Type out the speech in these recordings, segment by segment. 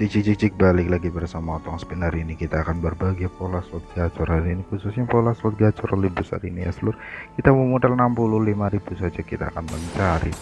Cicik cicik balik lagi bersama Otong Spin. Hari ini kita akan berbagi pola slot gacor hari ini khususnya pola slot gacor lebih besar ini ya seluruh. Kita memodal 65.000 saja kita akan mencari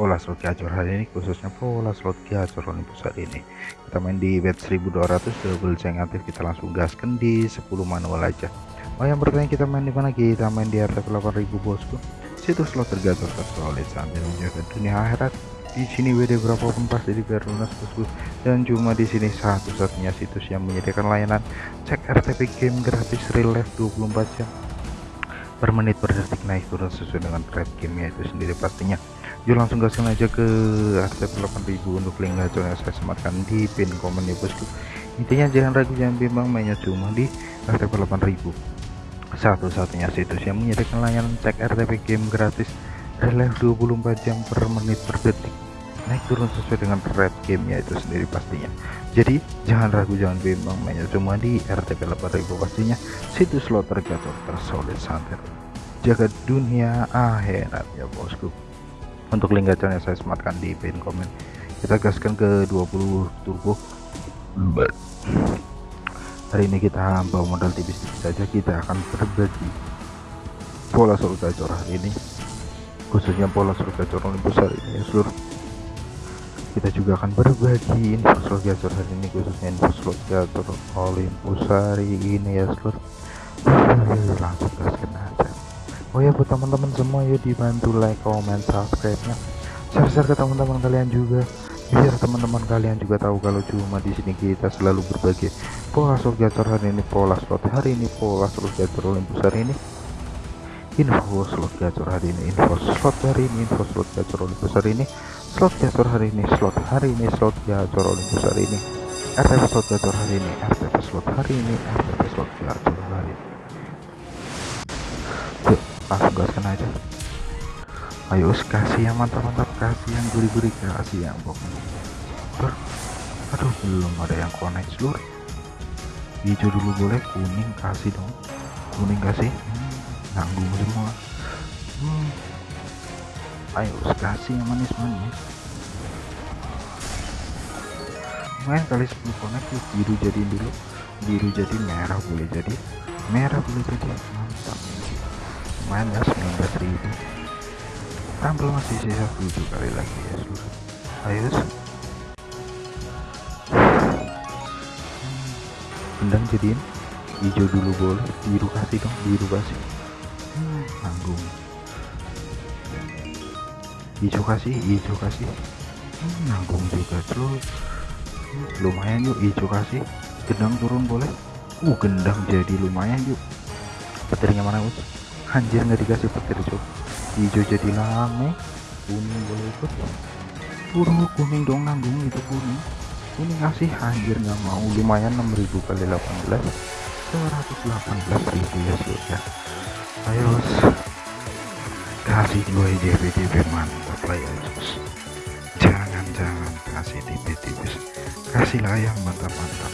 pola slot gacor hari ini khususnya pola slot gacor lebih besar ini. Kita main di bet 1200 double ceng aktif kita langsung gaskan di 10 manual aja. Oh yang bertanya kita main di mana? Kita main di RTP 8000 bosku. Situs slot tergacor tersolid sambil menjaga dunia akhirat di sini WD berapa pun pasti dibayar lunas bosku? Dan cuma di sini satu-satunya situs yang menyediakan layanan. Cek RTP game gratis real life 24 jam per menit per detik. Naik turun sesuai dengan trade game itu sendiri pastinya. Yuk langsung gaskan aja ke RTP 8000 untuk link gacor yang saya sematkan di pin komen ya bosku. Intinya jangan ragu jangan bimbang mainnya cuma di RTP 8000 satu-satunya situs yang menyediakan layanan cek RTP game gratis real life 24 jam per menit per detik naik turun sesuai dengan red gamenya itu sendiri pastinya. Jadi jangan ragu jangan bimbang mainnya cuma di RTP 8000 pastinya situs slot tergator tersolid santer jaga dunia akhirat ya bosku. Untuk link gacornya saya sematkan di pin komen kita gaskan ke 20 turbo. Hari ini kita bawa modal tipis-tipis saja kita akan berbagi pola slot gacor hari ini. Khususnya pola gacor lebih besar ini ya seluruh kita juga akan berbagi info slot gacor hari ini khususnya info slot gacor Olympus hari ini ya seluruh langsung gaskan aja. Oh ya buat teman-teman semua ya dibantu like comment subscribe nya share-share ke teman-teman kalian juga biar teman-teman kalian juga tahu kalau cuma di sini kita selalu berbagi pola slot gacor hari ini pola slot hari ini pola slot gacor Olympus hari ini. Info slot gacor hari ini info slot hari ini info slot gacor Olympus hari ini slot gacor hari ini slot hari ini slot gacor Olympus hari ini. RTP slot gacor hari ini RTP slot hari ini RTP slot gacor hari ini. Yuk langsung gaskan aja. Ayo kasih yang mantap-mantap kasih yang gurih-gurih kasih yang pokoknya aduh belum ada yang connect seluruh hijau dulu boleh kuning kasih dong. Kuning kasih. Hmm, nanggung semua. Hmm ayo kasih yang manis-manis. Main kali 10 connect yuk biru jadiin dulu. Biru jadi merah boleh jadi. Merah boleh jadi. Mantap. Main ya 19.000 tampil masih sisa 7 kali lagi ya seluruh ayo kendang jadiin. Hijau dulu boleh. Biru kasih dong biru kasih hmm, nanggung hijau kasih hijau kasih. Hmm, nanggung juga terus lumayan yuk hijau kasih. Gendang turun boleh? Uh gendang jadi lumayan yuk. Petirnya mana us anjir nggak dikasih petir cok hijau jadi lame. Kuning boleh ikut. Buru kuning dong nanggung itu kuning. Kuning kasih anjir nggak mau. Lumayan 6000 kali 18 118 ribu ya sudah ayo kasih gue DP-DP mantap lah ya jangan-jangan kasih DP-DP kasihlah yang mantap-mantap.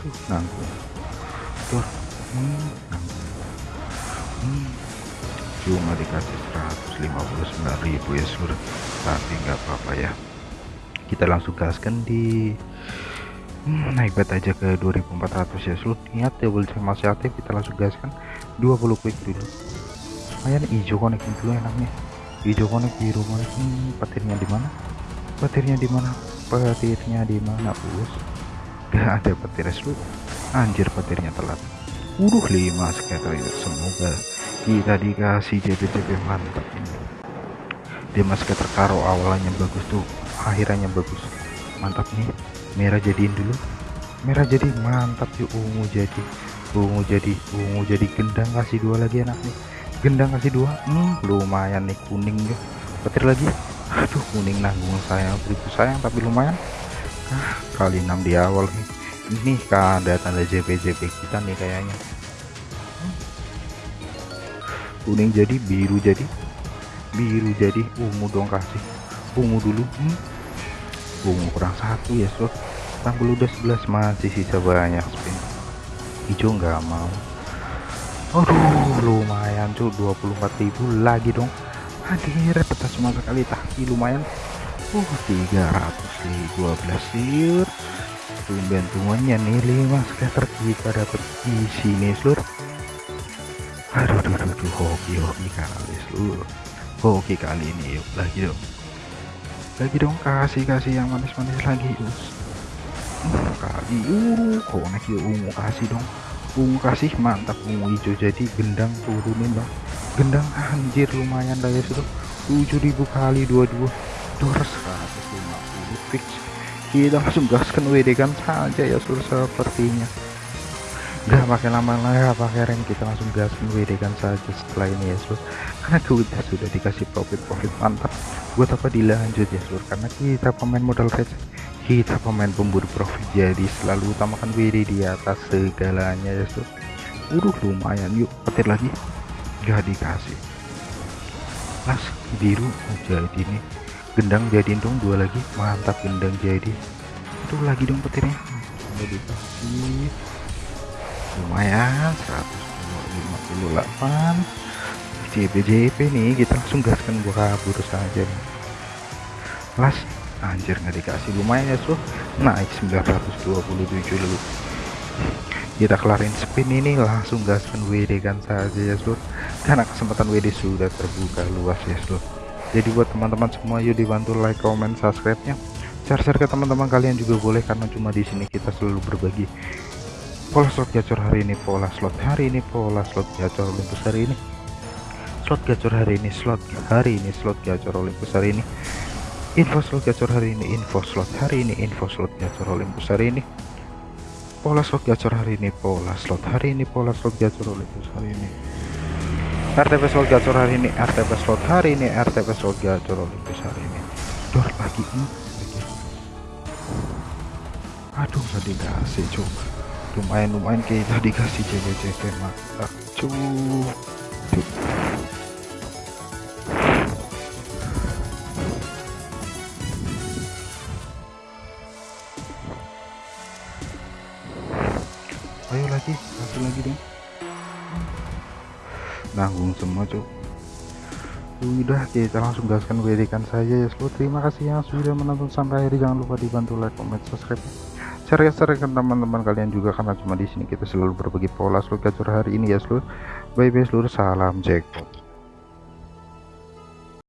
Aduh nanggung. Tuh hmm, nanggung. Hmm. cuma dikasih 159.000 ya sur tapi nggak apa-apa ya. Kita langsung gaskan di naik bet aja ke 2400 ya. Selut niat double check masih aktif kita langsung gaskan 20 quick dulu. Lumayan hijau connect dulu enaknya. Hijau connect biru connect hmm, petirnya di mana? Petirnya di mana? Petirnya di mana bos gak ada petir selut anjir petirnya telat. Udah 5 skater itu semoga kita dikasih JP-JP mantap ini. Dia masih terkaro awalnya bagus tuh akhirnya bagus. Mantap nih merah jadiin dulu. Merah jadi mantap yuk ungu jadi. Ungu jadi ungu jadi gendang kasih dua lagi enak nih gendang kasih dua. Hmm, lumayan nih kuning ya petir lagi. Aduh kuning nanggung sayang. Beribu sayang tapi lumayan. Ah, kali 6 di awal nih. Ini ada tanda JP JP kita nih kayaknya. Kuning jadi biru jadi. Biru jadi ungu dong kasih. Ungu dulu. Hmm ungu kurang satu ya slot tampil udah 11 masih sisa banyak spin hijau nggak mau. Aduh lumayan cuy 24.000 lagi dong. Hadir peta cuma sekali tapi lumayan. Uh 312 seluruh tumben tuanya nih 5 scatter kita dapat di sini seluruh aduh aduh aduh hoki hoki kali seluruh hoki kali ini yuk lagi dong lagi dong kasih kasih yang manis-manis lagi us hmm, kali uh konek yuk ungu kasih dong. Ungu kasih mantap ungu hijau. Jadi gendang turunin bang. Gendang anjir lumayan lah ya sudah 7000 kali 22 dor 150 fix kita langsung gaskan WD kan saja ya seluruh sepertinya nggak pakai lama lah ya pakai rem. Kita langsung gaskan WD kan saja setelah ini ya seluruh karena kita sudah dikasih profit profit mantap. Buat apa dilanjut ya seluruh karena kita pemain modal receh kita pemain pemburu profit jadi selalu utamakan WD di atas segalanya ya seluruh udah lumayan. Yuk petir lagi. Gak dikasih. Las biru jadi nih. Gendang jadiin dong dua lagi. Mantap gendang jadi. Itu lagi dong petirnya. Udah dikasih lumayan 158 JP nih kita langsung gaskan gua kabur saja nih. Anjir nggak dikasih. Lumayan ya suh naik 927 dulu kita kelarin spin ini langsung gaskan WD kan saja ya seluruh karena kesempatan WD sudah terbuka luas ya seluruh jadi buat teman-teman semua yuk dibantu like comment subscribe nya share-share ke teman-teman kalian juga boleh karena cuma di sini kita selalu berbagi pola slot gacor hari ini pola slot hari ini pola slot gacor Olympus hari ini slot gacor hari ini slot hari ini slot gacor Olympus hari ini info slot gacor hari ini info slot hari ini info slot gacor Olympus hari ini pola slot gacor hari ini pola slot hari ini pola slot gacor Olympus hari ini RTP slot gacor hari ini RTP slot hari ini RTP slot gacor Olympus hari ini dor lagi hmm. aduh nggak dikasih coba lumayan lumayan kita dikasih CBCP mantap cuy ayo lagi satu lagi dong nanggung semua cuk udah kita langsung gaskan berikan saja ya seluruh terima kasih yang sudah menonton sampai akhir. Jangan lupa dibantu like comment subscribe share share ke teman-teman kalian juga karena cuma di sini kita selalu berbagi pola seluruh gacor hari ini ya seluruh bye bye seluruh salam jackpot